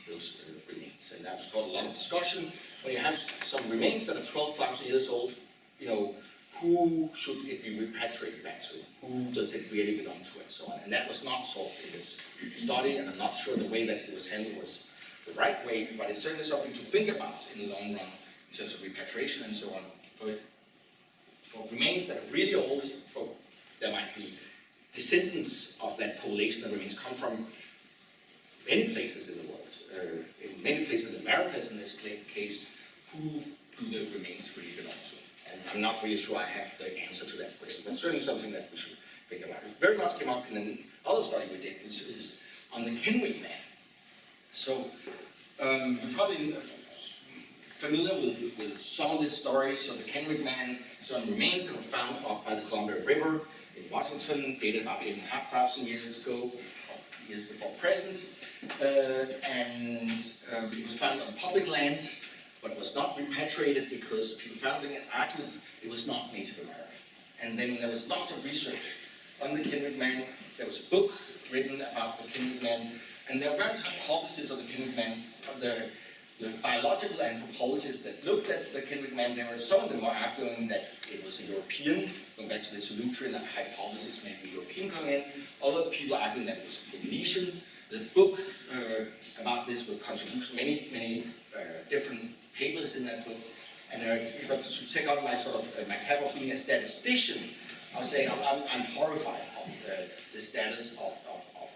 those uh, remains. And that's got a lot of discussion. When you have some remains that are 12,000 years old, you know, who should it be repatriated back to? Who does it really belong to and so on? And that was not solved in this study, and I'm not sure the way that it was handled was the right way, but it's certainly something to think about in the long run in terms of repatriation and so on. For, for remains that are really old, for, there might be descendants of that population that remains come from many places in the world, uh, in many places in the Americas in this case, who do the remains really belong to? I'm not really sure I have the answer to that question, but certainly something that we should think about. It very much came up in another study we did, which is on the Kennewick man. So, um, you're probably familiar with, with some of these stories. So the Kennewick man, some remains that were found up by the Columbia River in Washington, dated about 8,500 years ago, years before present. Uh, and um, it was found on public land, but was not repatriated because people found it argued it was not Native American. And then there was lots of research on the Kennewick man. There was a book written about the Kennewick man, and there are various hypotheses of the Kennewick man. The, the biological anthropologists that looked at the Kennewick man, there were some of them were arguing that it was a European, going back to the Solutrean hypothesis, maybe European coming in. Other people arguing that it was Polynesian. The book uh, about this will contribute many, many uh, different papers in that book. And if I should take out my sort of uh, my cap of being a statistician, I would say I'm, I'm, I'm horrified of uh, the status of, of, of,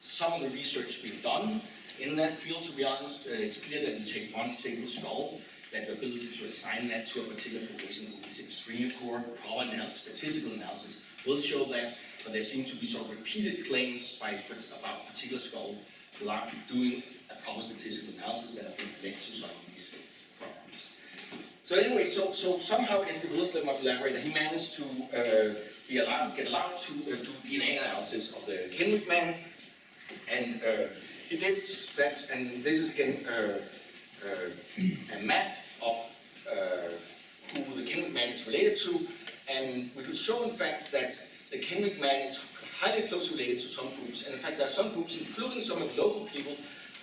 some of the research being done in that field. To be honest, uh, it's clear that you take one single skull, that the ability to assign that to a particular population is extremely poor. Proper statistical analysis will show that, but there seem to be sort of repeated claims by about particular skull doing a proper statistical analysis that have been led to some of these problems. So anyway, so, so somehow Eske Willerslev, my collaborator, he managed to uh, be allowed, get allowed to uh, do DNA analysis of the Kennewick man, and uh, he did that, and this is again uh, uh, a map of uh, who the Kennewick man is related to, and we could show in fact that the Kennewick man is highly closely related to some groups, and in fact there are some groups, including some of the local people,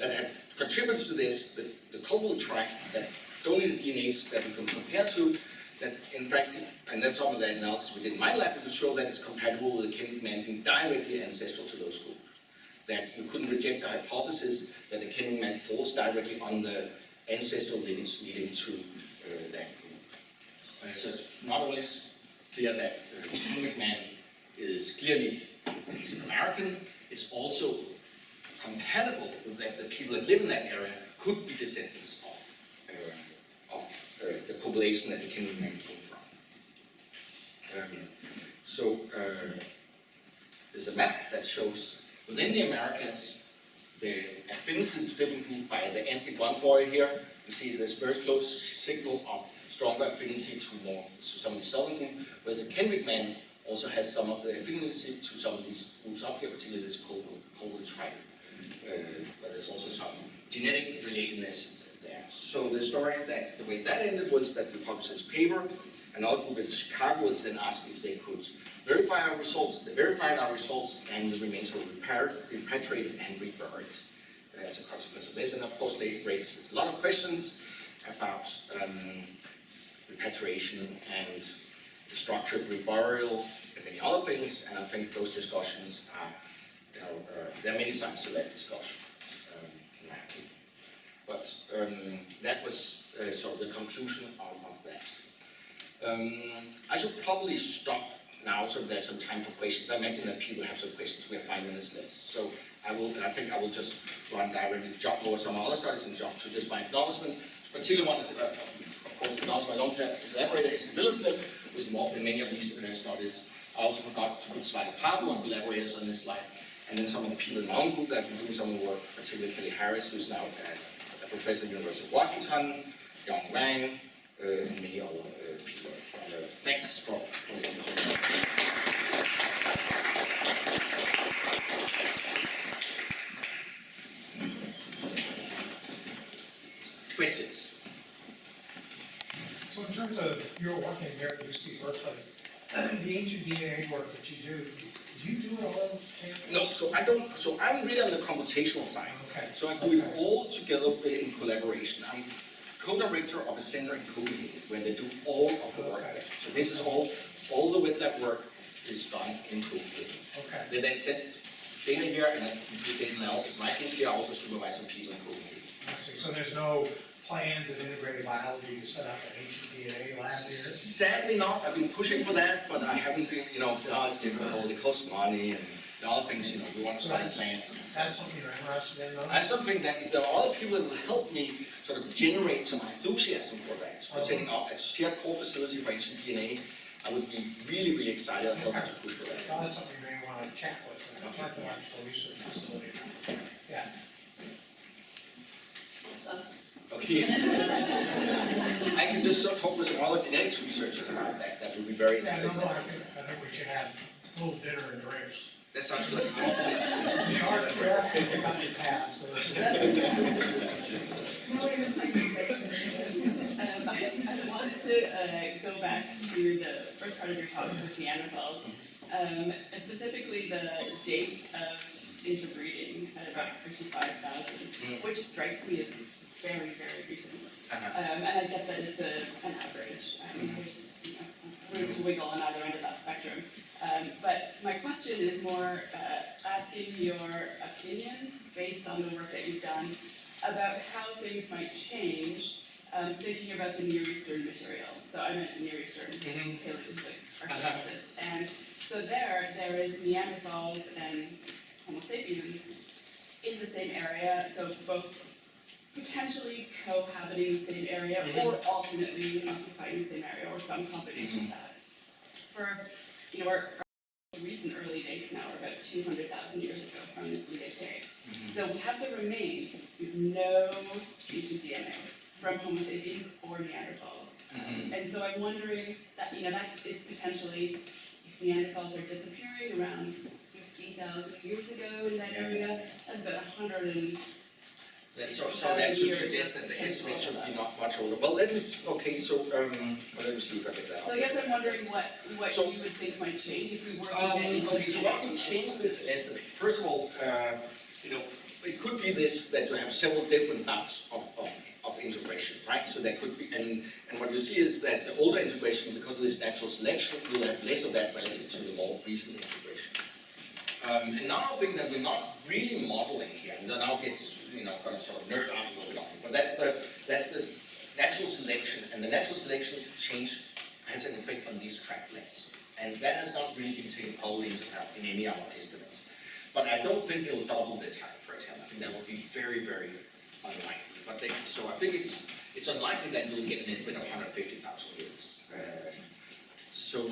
that have contributed to this, the, the tract, that donated DNAs that we can compare to, that in fact, and that's some of the analysis we did in my lab, to show that it's compatible with the Kennewick man being directly ancestral to those groups. That you couldn't reject the hypothesis that the Kennewick man falls directly on the ancestral lineage leading to uh, that group. Uh, so it's not only clear that uh, man is clearly Native American, it's also compatible with that the people that live in that area could be descendants of, uh, of uh, the population that the Kennewick man came from. Um, so uh, there's a map that shows within the Americas the affinities to different groups by the Anzick-1 boy here. You see there's very close signal of stronger affinity to more to some of the southern group, whereas the man also has some of the affinity to some of these groups up here, particularly this Colville tribe. But there's also some genetic relatedness there. So the story that the way that ended was that we published this paper, another group in Chicago was then asked if they could verify our results. They verified our results and the remains were repatriated and reburied uh, as a consequence of this. And of course they raised a lot of questions about um, repatriation and the structure of reburial and many other things. And I think those discussions are uh, there are many sides to that discussion, um, in. But um, that was uh, sort of the conclusion of, of that. Um, I should probably stop now so there's some time for questions. I imagine that people have some questions. We have five minutes left. So I will, I think I will just run directly, jump over some other studies and jump to this my acknowledgement. Particularly one is, uh, of course, acknowledge my long-term collaborator, Eskil with more than many of these uh, studies. I also forgot to put slide apart one collaborators on this slide. And then some of the people in my own group that have been doing some work, particularly Kelley Harris, who's now a professor at the University of Washington, Yang Wang, uh, and many other uh, people. Uh, thanks for. Questions? So in terms of your work in at UC Berkeley, the ancient DNA work that you do you do it all? No, so I don't, so I'm really on the computational side. Okay. So I do it all together in collaboration. I'm co-director of a center in Copenhagen where they do all of the work. Okay. So this is all, all the wet lab work is done in Copenhagen. Okay, They then send data here and then do data analysis. My group here also supervise some people in Copenhagen. So there's no plans of integrated biology to set up an ancient DNA lab here? Sadly not, I've been pushing for that, but I haven't been, you know, oh, it's difficult, it costs money and the other things, you know, we want to study plants. That's something you're interested in though? That's something that if there are other people that will help me sort of generate some enthusiasm for that, for setting up a shared core facility for ancient DNA, I would be really, really excited and help to push for that. Well, that's something you may want to chat with, uh, an archaeological research facility. Yeah. That's us. Okay. I can just sort of talk with some other genetics researchers about that, that would be very interesting. no, no, I think, I think we should have a little dinner and drinks. That sounds good. We are, we are thinking about your path, is. Um, I, I wanted to uh, go back to the first part of your talk with Neanderthals, um, specifically the date of interbreeding at about 55,000, which strikes me as very, very recent. Uh-huh. Um, and I get that it's a, an average, um, there's, you know, room to wiggle on either end of that spectrum. Um, but my question is more uh, asking your opinion, based on the work that you've done, about how things might change, um, thinking about the Near Eastern material. So I meant Near Eastern. Paleolithic archaeologist. And so there, there is Neanderthals and Homo sapiens in the same area, so both potentially cohabiting the same area or alternately occupying the same area or some combination of that. For, you know, our, our recent early dates now are about two hundred thousand years ago from this late cave. So we have the remains with no ancient DNA from Homo sapiens or Neanderthals. Mhm. And so I'm wondering that, you know, that is potentially, if Neanderthals are disappearing around fifty thousand years ago in that area, that's about a hundred and That's so, so that should suggest that the estimate should be not much older. Well, let me, okay, so, um, well, let me see if I get that. So I guess I'm wondering what, what So- you would think might change if we were Um, okay, so what can change this estimate? First of all, uh, you know, it could be this, that you have several different types of, of, of integration, right? So that could be, and, and what you see is that the older integration, because of this natural selection, you'll have less of that relative to the more recent integration. Um, another thing that we're not really modeling here, and that now gets, you know, sort of nerd out a little bit it, but that's the, that's the natural selection, and the natural selection change has an effect on these track lengths. And that has not really been taken wholly into account in any of our estimates. But I don't think it'll double the time, for example, I think that would be very, very unlikely. But they, so I think it's, it's unlikely that you'll get an estimate of hundred fifty thousand years. Uh, So,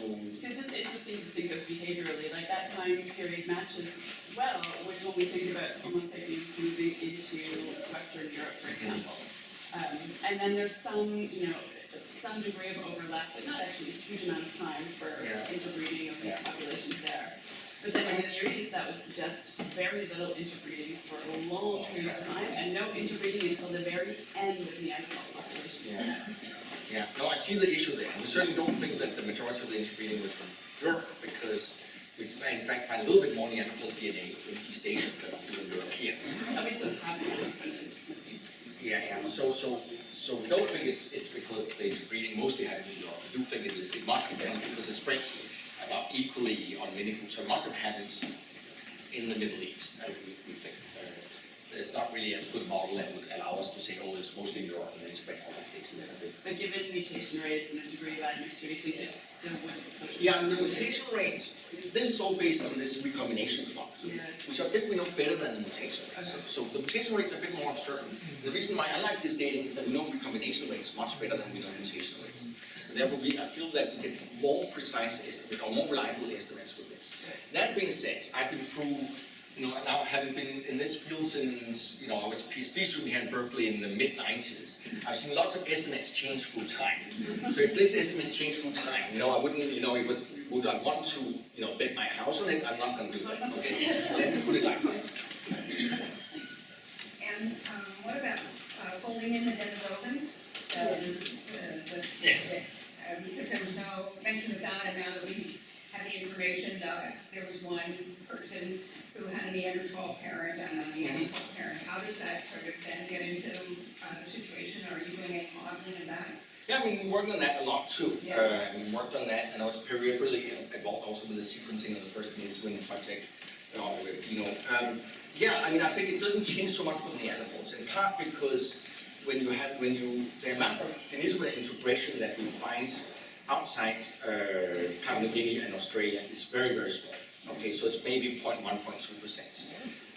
It's just interesting to think of behaviorally, like that time period matches well with when we think about Homo sapiens moving into Western Europe, for example. Um, and then there's some, you know, some degree of overlap, but not actually a huge amount of time for Yeah. interbreeding of these Yeah. populations there. But then in the East, that would suggest very little interbreeding for a long period of time, and no interbreeding until the very end of Neanderthal population. yeah, yeah, no, I see the issue there. We certainly don't think that the majority of the interbreeding was from Europe, because we in fact find a little bit more Neanderthal DNA in East Asians than we do in Europeans. At least it's happening, Yeah, yeah, so, so, so we don't think it's, it's because the interbreeding mostly happened in Europe. We do think it is, it must have been because it spreads about equally on many groups, so it must have happened in the Middle East, uh, we, we think. Uh, it's not really a good model that would allow us to say, oh, it's mostly Europe and then spread other places. I think. But given mutation rates and the degree of admixture, do you think it still would push? Yeah, the mutation rates, this is all based on this recombination clock, Yeah. which I think we know better than the mutation rates. So, so the mutation rates are a bit more uncertain. The reason why I like this data is that we know recombination rates much better than we know mutation rates. Therefore, we, I feel that we get more precise estimates or more reliable estimates with this. That being said, I've been through, you know, now having been in this field since, you know, I was a PhD student here in Berkeley in the mid nineties. I've seen lots of estimates change through time. So if this estimate changed through time, you know, I wouldn't, you know, it was, would I want to, you know, bet my house on it? I'm not gonna do that, okay? So let me put it like that. And um, what about uh, folding in the Denisovans? Um, the- the- Yes. Uh, Because there was no mention of that, and now that we have the information, that there was one person who had a Neanderthal parent and a Neanderthal parent. How does that sort of then get into uh, the situation? Are you doing any modeling of that? Yeah, I mean, we worked on that a lot too. Yeah. Uh, we worked on that, and I was peripherally involved also with the sequencing of the first Niswin project, uh, with Dino. Um, yeah, I mean, I think it doesn't change so much the Neanderthals, in part because when you have, when you, the amount of Denisovan integration that we find outside uh, Papua New Guinea and Australia is very, very small. Okay, so it's maybe 0.1, 0.2 percent.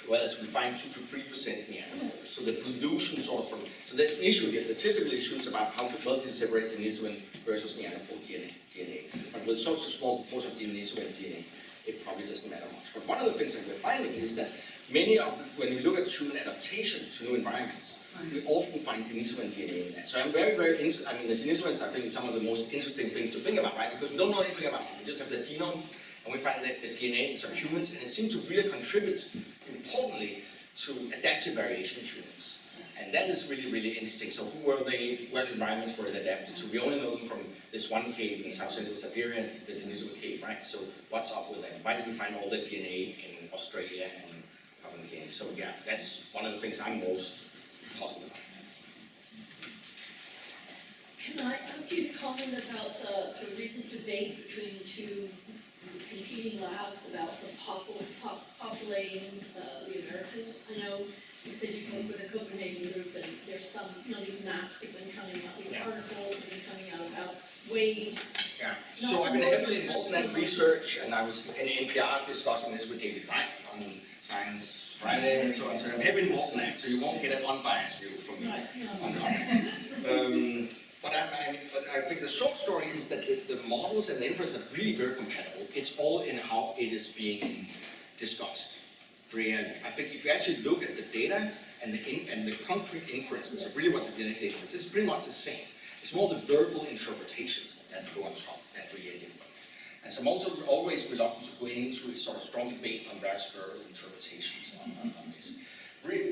Whereas we find two to three percent Neanderthals. So the pollution sort of from, so there's an issue here, statistical issues about how well to separate Denisovan versus Neanderthal DNA. DNA. But with such a small proportion of Denisovan DNA, it probably doesn't matter much. But one of the things that we're finding is that many of, when we look at human adaptation to new environments, we often find Denisovan DNA in that. So I'm very, very interested, I mean, the Denisovans, I think, some of the most interesting things to think about, right? Because we don't know anything about them. We just have the genome, and we find that the DNA in some humans, and it seems to really contribute, importantly, to adaptive variation in humans. And that is really, really interesting. So who were they, what environments were they adapted to? We only know them from this one cave in South Central Siberia, the Denisova cave, right? So what's up with that? Why did we find all the DNA in Australia and So yeah, that's one of the things I'm most positive about. Can I ask you to comment about the sort of recent debate between the two competing labs about the popul- pop- populating uh, the Americas? I know you said you came with the Copenhagen group, and there's some, you know, these maps have been coming out, these Yeah. articles have been coming out about waves. Yeah, so I've been heavily involved in that research, and I was in NPR discussing this with David Reich on Science Friday and so on, so I'm involved in that, so you won't get an unbiased view from me. Um, but I, I, but I think the short story is that the, the models and the inference are really very compatible. It's all in how it is being discussed. Really, I think if you actually look at the data and the in, and the concrete inferences of really what the data says, it's pretty much the same. It's more the verbal interpretations that go on top that really are different. And so I'm also always reluctant to go into a sort of strong debate on various verbal interpretations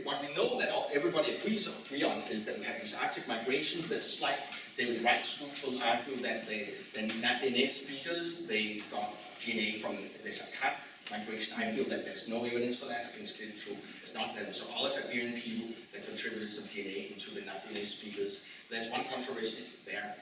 what we know that everybody agrees on, is that we have these Arctic migrations. There's slight, David Reich's group will argue that they, the Na-Dene speakers, they got DNA from this Saqqaq migration. I feel that there's no evidence for that. I think it's true. It's not that some other Siberian people that contributed some DNA into the Na-Dene speakers. There's one controversy there.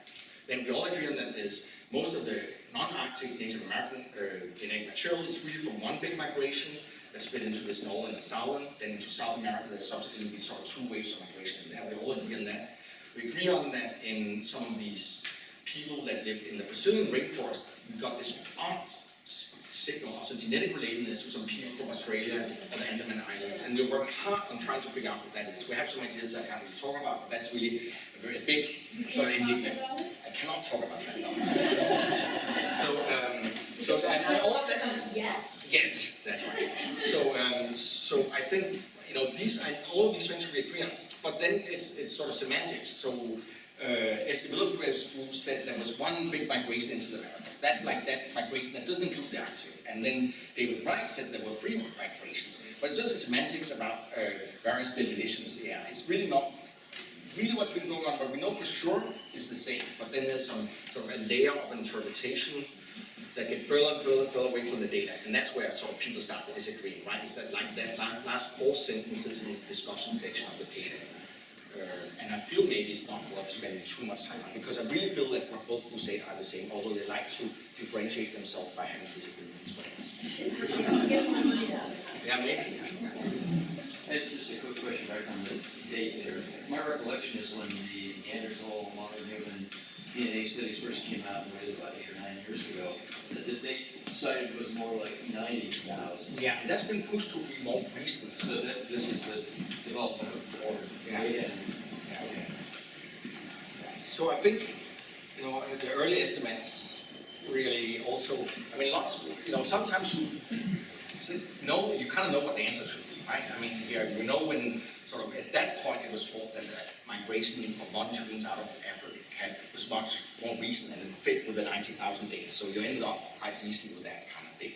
Then we all agree on that there's most of the non-Arctic Native American uh, genetic material is really from one big migration that split into this northern and southern, then into South America, there's subsequently been sort of two waves of migration in there. We all agree on that. We agree on that in some of these people that live in the Brazilian rainforest, we got this odd signal of some genetic relatedness to some people from Australia or the Andaman Islands, and we're working hard on trying to figure out what that is. We have some ideas I can't really talk about, but that's really a very big sort of can't enigma. talk about it? I cannot talk about that. So, um, so, and and all of that, yet. Yes, that's right. So, um, so I think, you know, these, I, all of these things we agree on, but then it's, it's sort of semantics. So, uh, Eskimo group said there was one big migration into the Americas. That's like that migration that doesn't include the Arctic. And then David Reich said there were three migrations. But it's just semantics about uh, various definitions. Yeah, it's really not really what's been going on, but we know for sure is the same. But then there's some sort of a layer of interpretation that get further and further and further away from the data. And that's where sort of people start to disagreeing, right? Is that like that last, last four sentences in the discussion section of the paper. Uh, and I feel maybe it's not worth spending too much time on because I really feel that what both who say are the same, although they like to differentiate themselves by having disagreements. But, Get more money out of it. yeah, maybe. Hey, just a quick question. Back on the date there. My recollection is when the Neanderthal modern human DNA studies first came out, what is it, about eight or nine years ago, that the date cited was more like ninety thousand. Yeah, that's been pushed to be more recent. So that, this is the development of more Yeah. data and So I think, you know, the early estimates really also, I mean, lots, you know, sometimes you know, you kind of know what the answer should be, right? I mean, yeah, you know when, sort of, at that point, it was thought that the migration of modern humans out of Africa was much more recent and fit with the ninety thousand data, so you ended up quite easily with that kind of data.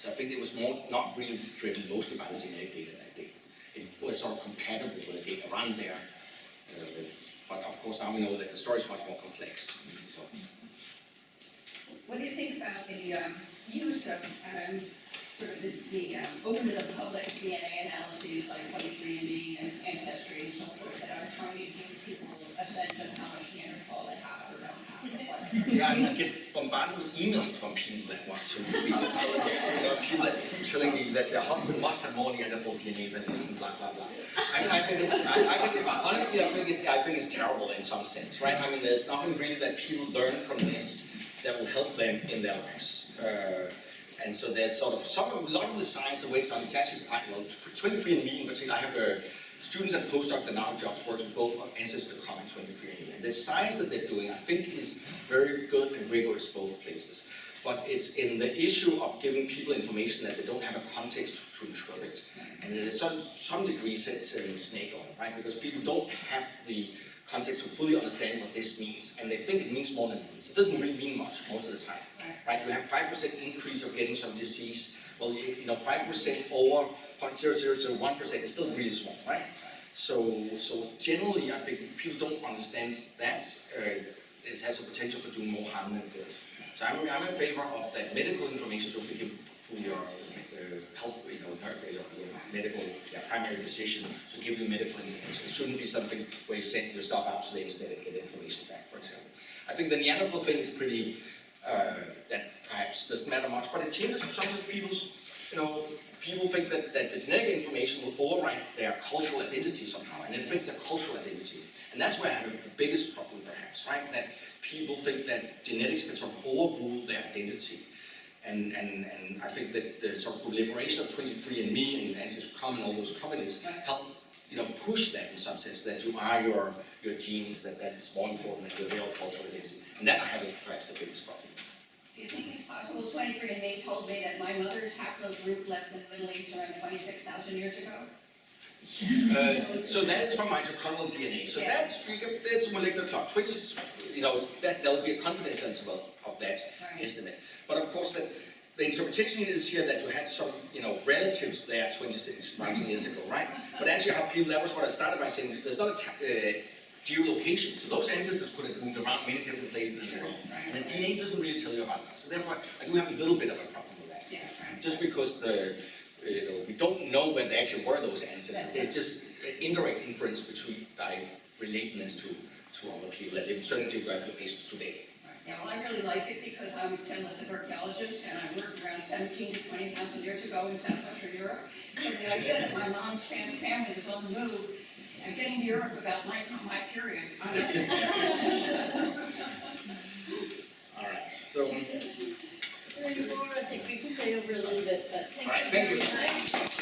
So I think it was more, not really driven mostly by the genetic data that day. It was sort of compatible with the data around there. uh, But of course, now we know that the story is much more complex, so. What do you think about the um, use of um, sort of the, the um, open to the public DNA analyses like 23andMe and Ancestry and so forth that are trying to give people a sense of how much Neanderthal they have or don't have? Yeah, I get bombarded with emails from people that want to be telling, you know, people that keep telling me that their husband must have more Neanderthal DNA than this and blah, blah, blah. I I think it's, I, I think, it- honestly, I think it, I think it's terrible in some sense, right? I mean, there's nothing really that people learn from this that will help them in their lives. Uh, and so there's sort of, some, a lot of the science, the way it's done, is actually quite well. 23andMe in particular, I have uh, students and postdocs that now have jobs working both on Ancestry.com and 23andMe. And the science that they're doing, I think, is very good and rigorous both places. But it's in the issue of giving people information that they don't have a context to interpret. And there's some, some degree sets a snake oil, right? Because people don't have the context to fully understand what this means, and they think it means more than it means. It doesn't really mean much most of the time, right? You have five percent increase of getting some disease, well, you, know, five percent over 0.0001 percent is still really small, right? So, so generally, I think people don't understand that, uh, it has a potential for doing more harm than good. So I'm, I'm in favor of that medical information should be given through your, uh, health, you know, your, your your medical, your primary physician, should give you medical information. It shouldn't be something where you send your stuff out to the internet and get information back, for example. I think the Neanderthal thing is pretty, uh, that perhaps doesn't matter much, but it changes some of people's, you know, people think that, that the genetic information will override their cultural identity somehow, and it affects their cultural identity. And that's where I have the biggest problem perhaps, right? That people think that genetics can sort of overrule their identity. And, and, and I think that the sort of proliferation of 23andMe and Ancestry.com and all those companies help, you know, push that in some sense, that you are your, your genes, that that is more important than your real cultural identity. And that I have perhaps the biggest problem. Do you think it's possible, 23andMe told me that my mother's haplogroup left the Middle East around 26,000 years ago? Uh, so that is from mitochondrial DNA. So Yeah. that's that's a molecular clock. Twenty, you know, that there will be a confidence interval of that Right. estimate. But of course, the, the interpretation is here that you had some, you know, relatives there 26 thousand years ago, right? But actually, how people that was what I started by saying. There's not a ta- uh, geolocation. So those ancestors could have moved around many different places in the world. And the DNA doesn't really tell you about that. So therefore, I do have a little bit of a problem with that Yeah, right. just because the, you know, we don't know when they actually were those ancestors. There's just indirect inference between, by relatedness to, to other people in certain geographical locations today. Yeah, well, I really like it because I'm a chemical archaeologist and I worked around 17 to 20,000 years ago in southwestern Europe. So the idea that my mom's fam- family was on the move and getting to Europe about my, my period. All right, so, So anymore, I think we've stayed over a little bit, but thank All right, you thank very you. much.